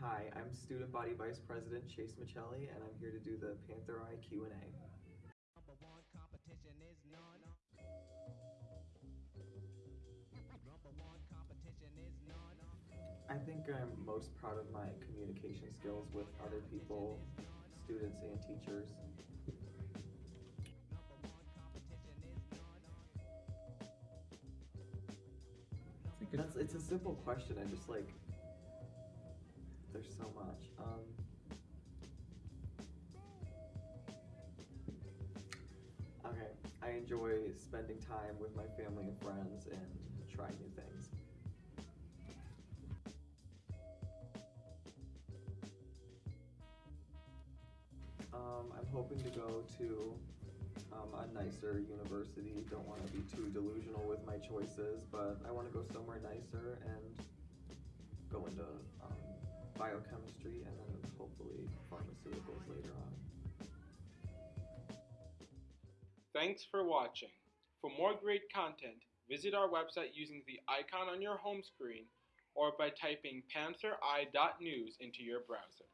Hi, I'm Student Body Vice President Chase Michelli, and I'm here to do the Panther Eye Q&A. Number one competition is none. Number one competition is none. I think I'm most proud of my communication skills with other people, students, and teachers. Number one competition is none. I think it's, That's it's a simple question. I just like there's so much. Um, okay, I enjoy spending time with my family and friends and trying new things. Um, I'm hoping to go to um, a nicer university. Don't want to be too delusional with my choices, but I want to go somewhere nicer and go into biochemistry and then hopefully pharmaceuticals later on. Thanks for watching. For more great content, visit our website using the icon on your home screen or by typing panthereye.news into your browser.